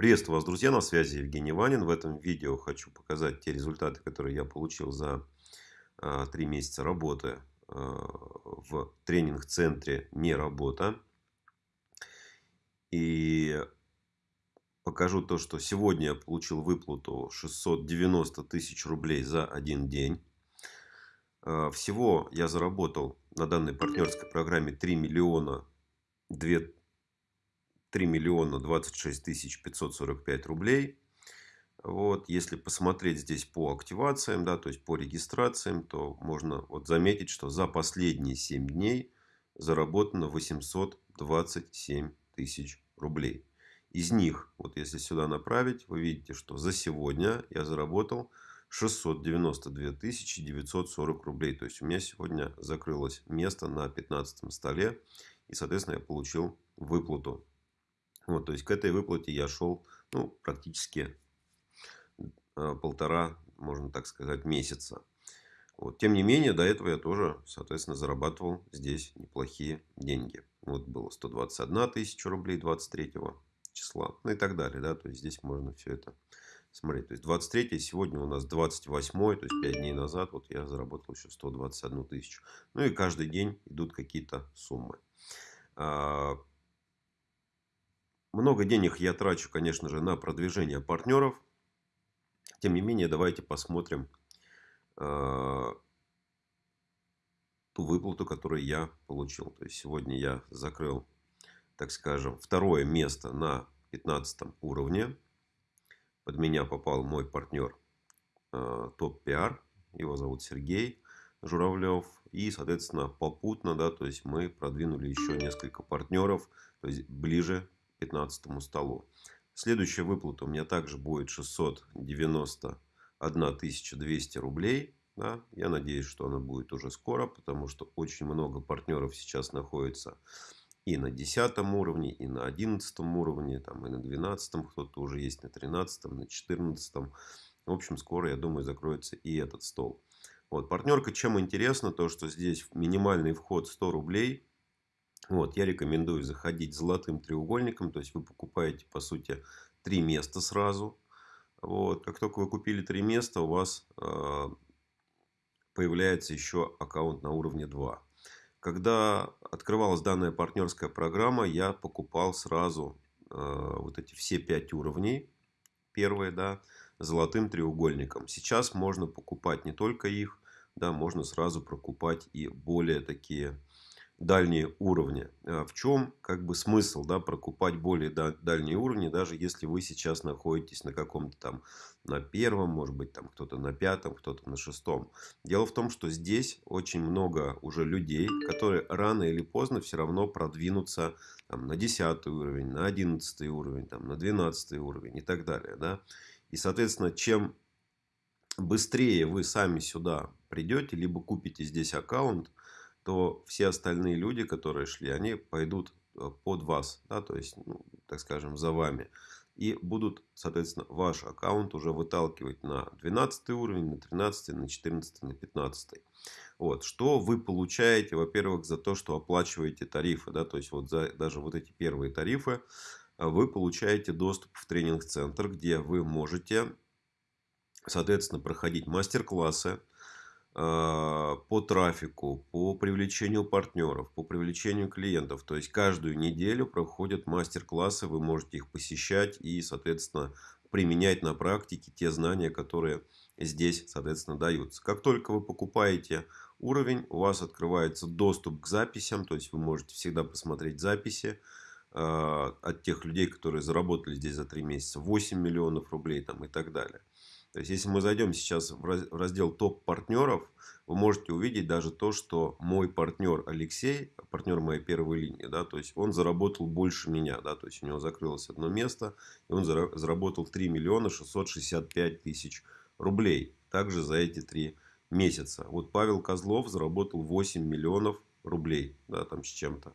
Приветствую вас, друзья, на связи Евгений Ванин. В этом видео хочу показать те результаты, которые я получил за а, три месяца работы а, в тренинг-центре «Не работа». И покажу то, что сегодня я получил выплату 690 тысяч рублей за один день. А, всего я заработал на данной партнерской программе 3 миллиона 2 3 миллиона 26 тысяч 545 рублей. Вот, если посмотреть здесь по активациям, да, то есть по регистрациям, то можно вот заметить, что за последние 7 дней заработано 827 тысяч рублей. Из них, вот если сюда направить, вы видите, что за сегодня я заработал 692 940 рублей. То есть у меня сегодня закрылось место на 15 столе. И, соответственно, я получил выплату вот, то есть к этой выплате я шел ну, практически э, полтора, можно так сказать, месяца. Вот. Тем не менее, до этого я тоже, соответственно, зарабатывал здесь неплохие деньги. Вот было 121 тысяча рублей 23 числа, ну и так далее. Да? То есть здесь можно все это смотреть. То есть 23 сегодня у нас 28, то есть 5 дней назад вот я заработал еще 121 тысячу. Ну и каждый день идут какие-то суммы. А, много денег я трачу, конечно же, на продвижение партнеров. Тем не менее, давайте посмотрим э, ту выплату, которую я получил. То есть сегодня я закрыл, так скажем, второе место на 15 уровне. Под меня попал мой партнер э, Топ Пиар. Его зовут Сергей Журавлев. И, соответственно, попутно, да, то есть мы продвинули еще несколько партнеров, то есть ближе 15 столу. Следующая выплата у меня также будет 691 200 рублей. Да? Я надеюсь, что она будет уже скоро, потому что очень много партнеров сейчас находится и на 10 уровне, и на 11 уровне, там, и на 12, кто-то уже есть на 13, на 14. В общем, скоро, я думаю, закроется и этот стол. Вот, партнерка чем интересно, то что здесь минимальный вход 100 рублей. Вот, я рекомендую заходить золотым треугольником. То есть вы покупаете, по сути, три места сразу. Вот, как только вы купили три места, у вас э, появляется еще аккаунт на уровне 2. Когда открывалась данная партнерская программа, я покупал сразу э, вот эти все пять уровней. Первые, да, золотым треугольником. Сейчас можно покупать не только их, да, можно сразу прокупать и более такие дальние уровни. А в чем как бы смысл да, прокупать более дальние уровни, даже если вы сейчас находитесь на каком-то там на первом, может быть там кто-то на пятом, кто-то на шестом. Дело в том, что здесь очень много уже людей, которые рано или поздно все равно продвинутся там, на 10 уровень, на 11 уровень, там, на 12 уровень и так далее. Да? И соответственно, чем быстрее вы сами сюда придете, либо купите здесь аккаунт, то все остальные люди, которые шли, они пойдут э, под вас, да, то есть, ну, так скажем, за вами. И будут, соответственно, ваш аккаунт уже выталкивать на 12 уровень, на 13, на 14, на 15. Вот. Что вы получаете, во-первых, за то, что оплачиваете тарифы. Да? То есть, вот за даже вот эти первые тарифы э, вы получаете доступ в тренинг-центр, где вы можете, соответственно, проходить мастер-классы, по трафику, по привлечению партнеров, по привлечению клиентов. То есть каждую неделю проходят мастер-классы, вы можете их посещать и, соответственно, применять на практике те знания, которые здесь, соответственно, даются. Как только вы покупаете уровень, у вас открывается доступ к записям, то есть вы можете всегда посмотреть записи э, от тех людей, которые заработали здесь за 3 месяца 8 миллионов рублей там, и так далее. То есть, если мы зайдем сейчас в раздел топ-партнеров, вы можете увидеть даже то, что мой партнер Алексей, партнер моей первой линии, да, то есть он заработал больше меня, да, то есть у него закрылось одно место, и он заработал 3 миллиона 665 тысяч рублей, также за эти три месяца. Вот Павел Козлов заработал 8 миллионов рублей, да, там с чем-то.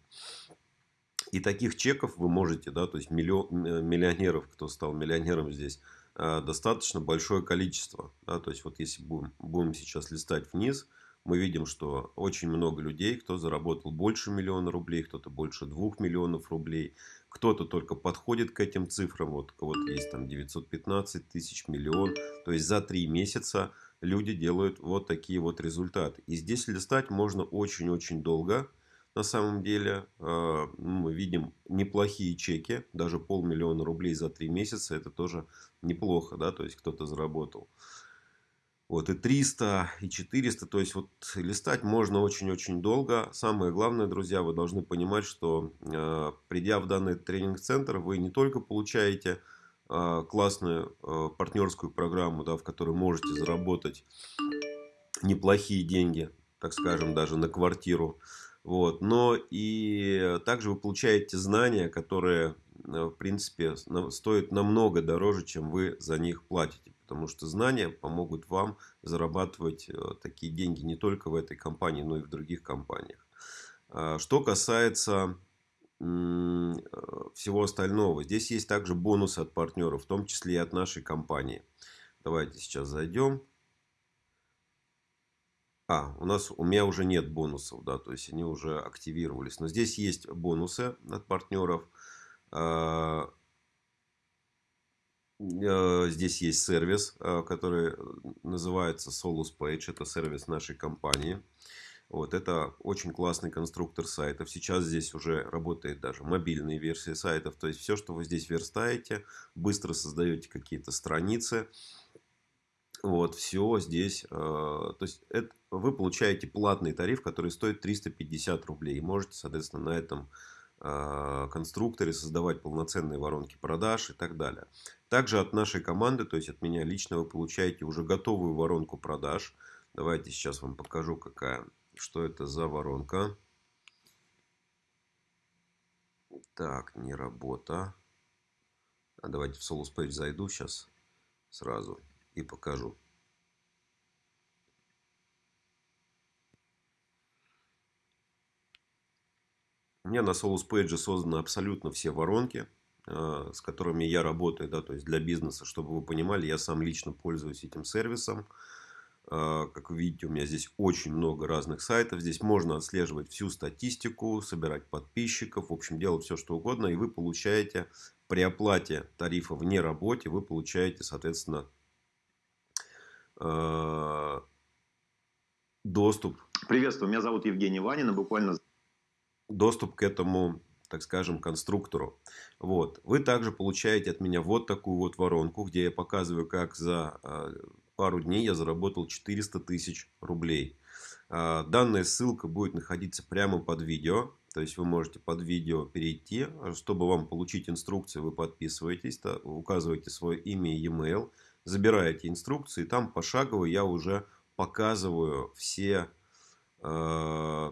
И таких чеков вы можете, да, то есть миллион, миллионеров, кто стал миллионером здесь, достаточно большое количество. Да? То есть, вот если будем, будем сейчас листать вниз, мы видим, что очень много людей, кто заработал больше миллиона рублей, кто-то больше двух миллионов рублей, Кто-то только подходит к этим цифрам. Вот у кого-то есть там 915 тысяч, миллион. То есть за три месяца люди делают вот такие вот результаты. И здесь листать можно очень-очень долго. На самом деле э, мы видим неплохие чеки. Даже полмиллиона рублей за три месяца. Это тоже неплохо. да, То есть кто-то заработал. Вот, и 300, и 400. То есть, вот листать можно очень-очень долго. Самое главное, друзья, вы должны понимать, что э, придя в данный тренинг-центр, вы не только получаете э, классную партнерскую программу, да, в которой можете заработать неплохие деньги, так скажем, даже на квартиру. Вот, но и также вы получаете знания, которые, в принципе, стоят намного дороже, чем вы за них платите. Потому что знания помогут вам зарабатывать э, такие деньги не только в этой компании, но и в других компаниях. А, что касается э, всего остального. Здесь есть также бонусы от партнеров, в том числе и от нашей компании. Давайте сейчас зайдем. А, у нас у меня уже нет бонусов, да, то есть они уже активировались. Но здесь есть бонусы от партнеров. А, Э, здесь есть сервис, э, который называется Solus Page. Это сервис нашей компании. Вот, это очень классный конструктор сайтов. Сейчас здесь уже работает даже мобильные версии сайтов. То есть все, что вы здесь верстаете, быстро создаете какие-то страницы. Вот, все здесь. Э, то есть это, вы получаете платный тариф, который стоит 350 рублей. И можете, соответственно, на этом Э, конструкторе, создавать полноценные воронки продаж и так далее. Также от нашей команды, то есть от меня лично, вы получаете уже готовую воронку продаж. Давайте сейчас вам покажу, какая, что это за воронка. Так, не работа. А давайте в Solus Page зайду сейчас сразу и покажу. У меня на Solus Page созданы абсолютно все воронки, э, с которыми я работаю, да, то есть для бизнеса, чтобы вы понимали, я сам лично пользуюсь этим сервисом. Э, как вы видите, у меня здесь очень много разных сайтов. Здесь можно отслеживать всю статистику, собирать подписчиков, в общем, делать все, что угодно. И вы получаете при оплате тарифа вне работе, вы получаете, соответственно, э, доступ. Приветствую, меня зовут Евгений Ванин, и буквально доступ к этому, так скажем, конструктору. Вот. Вы также получаете от меня вот такую вот воронку, где я показываю, как за а, пару дней я заработал 400 тысяч рублей. А, данная ссылка будет находиться прямо под видео. То есть вы можете под видео перейти. Чтобы вам получить инструкцию, вы подписываетесь, указываете свое имя и e-mail, забираете инструкции. И там пошагово я уже показываю все, э,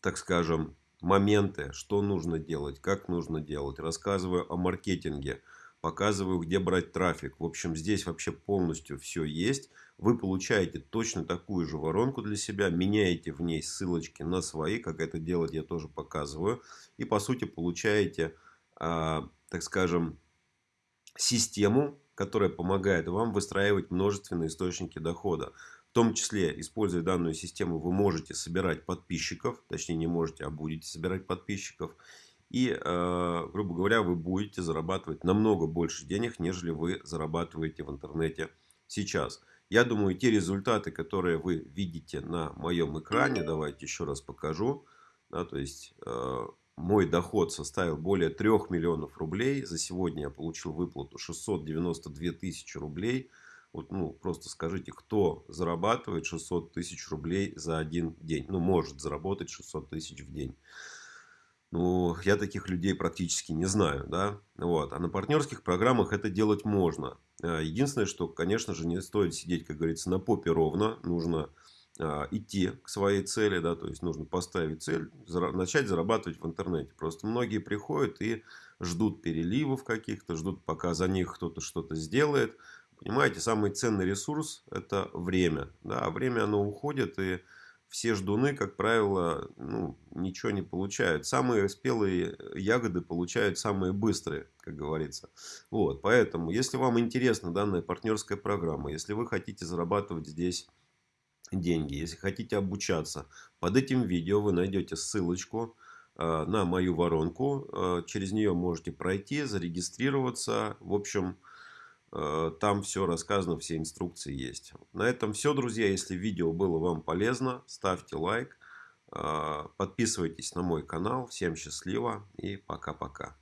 так скажем, моменты, что нужно делать, как нужно делать. Рассказываю о маркетинге, показываю, где брать трафик. В общем, здесь вообще полностью все есть. Вы получаете точно такую же воронку для себя, меняете в ней ссылочки на свои, как это делать я тоже показываю. И по сути получаете, а, так скажем, систему, которая помогает вам выстраивать множественные источники дохода. В том числе, используя данную систему, вы можете собирать подписчиков. Точнее, не можете, а будете собирать подписчиков. И, э, грубо говоря, вы будете зарабатывать намного больше денег, нежели вы зарабатываете в интернете сейчас. Я думаю, те результаты, которые вы видите на моем экране, давайте еще раз покажу. Да, то есть, э, мой доход составил более 3 миллионов рублей. За сегодня я получил выплату 692 тысячи рублей. Вот, ну, просто скажите, кто зарабатывает 600 тысяч рублей за один день? Ну, может заработать 600 тысяч в день. Ну, я таких людей практически не знаю, да. Вот. А на партнерских программах это делать можно. А, единственное, что, конечно же, не стоит сидеть, как говорится, на попе ровно. Нужно идти к своей цели, да, то есть нужно поставить цель, начать зарабатывать в интернете. Просто многие приходят и ждут переливов каких-то, ждут, пока за них кто-то что-то сделает. Понимаете, самый ценный ресурс – это время. Да, а время оно уходит, и все ждуны, как правило, ну, ничего не получают. Самые спелые ягоды получают самые быстрые, как говорится. Вот, поэтому, если вам интересна данная партнерская программа, если вы хотите зарабатывать здесь деньги, если хотите обучаться, под этим видео вы найдете ссылочку э, на мою воронку. Э, через нее можете пройти, зарегистрироваться. В общем, э, там все рассказано, все инструкции есть. На этом все, друзья. Если видео было вам полезно, ставьте лайк. Подписывайтесь на мой канал. Всем счастливо и пока-пока.